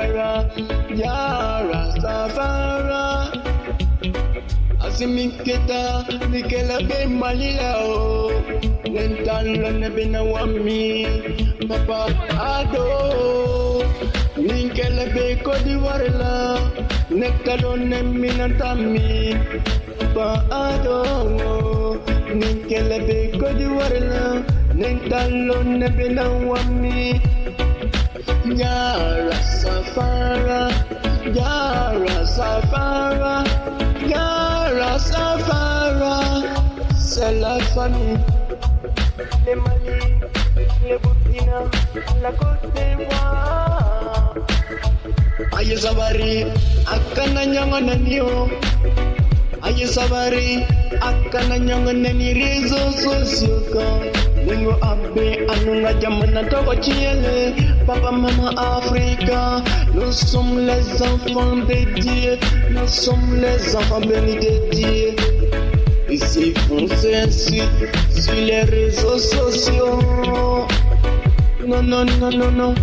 Rastafari, Ya Rastafari. Asimiketa nikela be malila oh. o Nentalo ne bina wami Papa ado. Nikela be kodi warla Nektalo ne minantami Papa ado. Nikela be kodi warla Nentalo ne bina wami Ya Rastafari Ya Rastafari Ya Rastafari C'est la famille Mali, les Burkina, la Côte d'Ivoire Aye sabari? Akana nyanga nanio Aye sabari? Akana nyanga nani réseaux Nous sommes les enfants de Dieu Nous sommes les enfants bénis de Dieu Ici foncez ainsi sur les réseaux sociaux Non non non non non